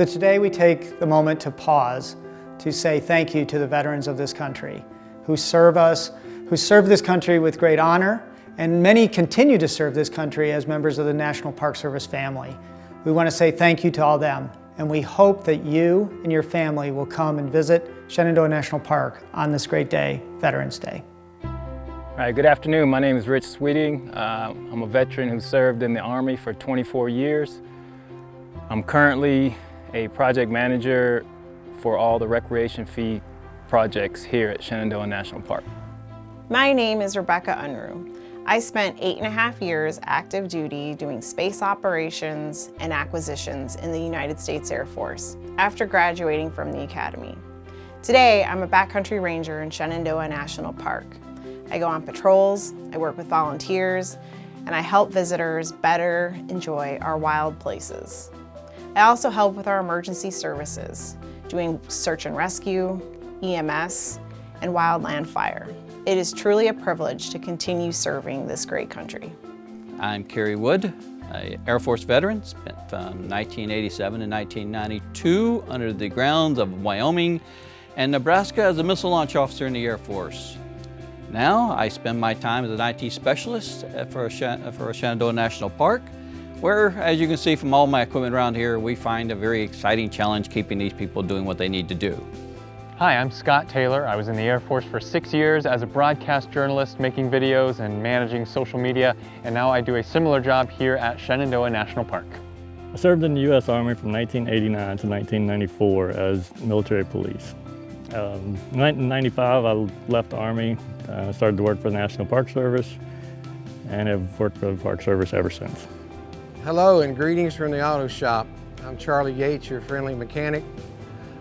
So today we take the moment to pause to say thank you to the veterans of this country who serve us, who serve this country with great honor, and many continue to serve this country as members of the National Park Service family. We want to say thank you to all them, and we hope that you and your family will come and visit Shenandoah National Park on this great day, Veterans Day. All right, good afternoon. My name is Rich Sweeting. Uh, I'm a veteran who served in the Army for 24 years. I'm currently a project manager for all the recreation fee projects here at Shenandoah National Park. My name is Rebecca Unruh. I spent eight and a half years active duty doing space operations and acquisitions in the United States Air Force after graduating from the Academy. Today, I'm a backcountry ranger in Shenandoah National Park. I go on patrols, I work with volunteers, and I help visitors better enjoy our wild places. I also help with our emergency services, doing search and rescue, EMS, and wildland fire. It is truly a privilege to continue serving this great country. I'm Kerry Wood, Air Force veteran, spent um, from 1987 to 1992 under the grounds of Wyoming and Nebraska as a missile launch officer in the Air Force. Now I spend my time as an IT specialist for, for Shenandoah National Park, where, as you can see from all my equipment around here, we find a very exciting challenge keeping these people doing what they need to do. Hi, I'm Scott Taylor. I was in the Air Force for six years as a broadcast journalist, making videos and managing social media, and now I do a similar job here at Shenandoah National Park. I served in the U.S. Army from 1989 to 1994 as military police. Um, in 1995, I left the Army, uh, started to work for the National Park Service, and have worked for the Park Service ever since. Hello and greetings from the auto shop. I'm Charlie Yates, your friendly mechanic.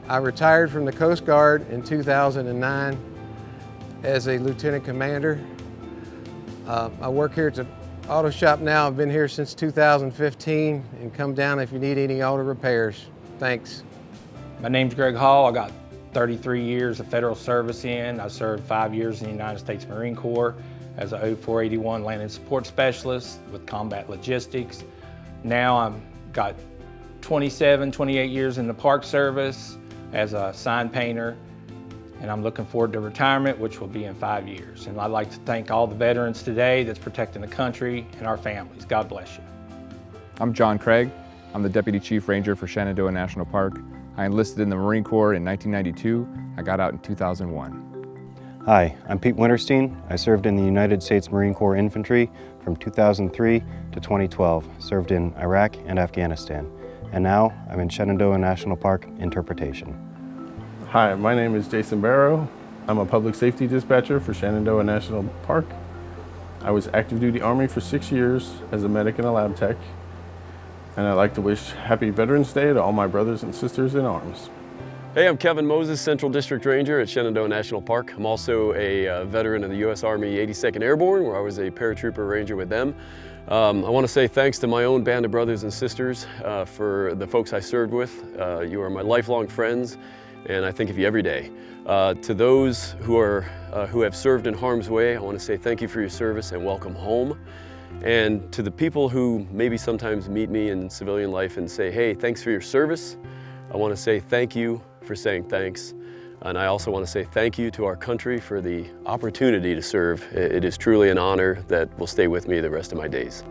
I retired from the Coast Guard in 2009 as a lieutenant commander. Uh, I work here at the auto shop now. I've been here since 2015 and come down if you need any auto repairs. Thanks. My name's Greg Hall. I got 33 years of federal service in. I served five years in the United States Marine Corps as a 0481 landing support specialist with combat logistics. Now I've got 27, 28 years in the Park Service as a sign painter and I'm looking forward to retirement, which will be in five years. And I'd like to thank all the veterans today that's protecting the country and our families. God bless you. I'm John Craig. I'm the Deputy Chief Ranger for Shenandoah National Park. I enlisted in the Marine Corps in 1992. I got out in 2001. Hi, I'm Pete Winterstein. I served in the United States Marine Corps Infantry from 2003 to 2012, served in Iraq and Afghanistan. And now I'm in Shenandoah National Park Interpretation. Hi, my name is Jason Barrow. I'm a public safety dispatcher for Shenandoah National Park. I was active duty Army for six years as a medic and a lab tech and I'd like to wish Happy Veterans Day to all my brothers and sisters in arms. Hey, I'm Kevin Moses, Central District Ranger at Shenandoah National Park. I'm also a uh, veteran of the U.S. Army 82nd Airborne, where I was a paratrooper ranger with them. Um, I want to say thanks to my own band of brothers and sisters uh, for the folks I served with. Uh, you are my lifelong friends, and I think of you every day. Uh, to those who, are, uh, who have served in harm's way, I want to say thank you for your service and welcome home. And to the people who maybe sometimes meet me in civilian life and say, hey, thanks for your service, I want to say thank you for saying thanks. And I also want to say thank you to our country for the opportunity to serve. It is truly an honor that will stay with me the rest of my days.